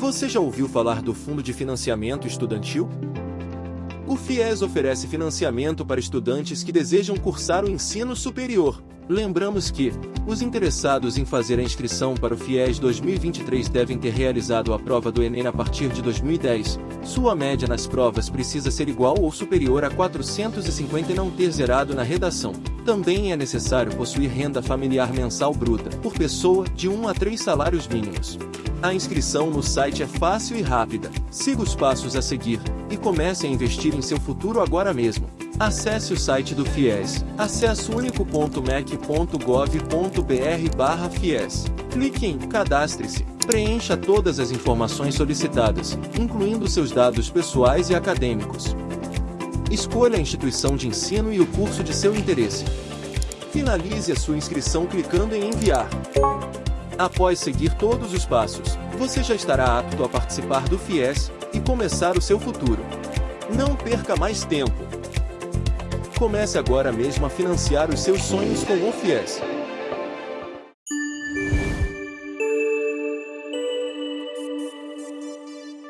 Você já ouviu falar do Fundo de Financiamento Estudantil? O FIES oferece financiamento para estudantes que desejam cursar o ensino superior. Lembramos que, os interessados em fazer a inscrição para o FIES 2023 devem ter realizado a prova do Enem a partir de 2010. Sua média nas provas precisa ser igual ou superior a 450 e não ter zerado na redação. Também é necessário possuir renda familiar mensal bruta, por pessoa, de 1 a 3 salários mínimos. A inscrição no site é fácil e rápida. Siga os passos a seguir e comece a investir em seu futuro agora mesmo. Acesse o site do FIES, acessounico.mec.gov.br FIES. Clique em Cadastre-se. Preencha todas as informações solicitadas, incluindo seus dados pessoais e acadêmicos. Escolha a instituição de ensino e o curso de seu interesse. Finalize a sua inscrição clicando em Enviar. Após seguir todos os passos, você já estará apto a participar do FIES e começar o seu futuro. Não perca mais tempo. Comece agora mesmo a financiar os seus sonhos com o FIES.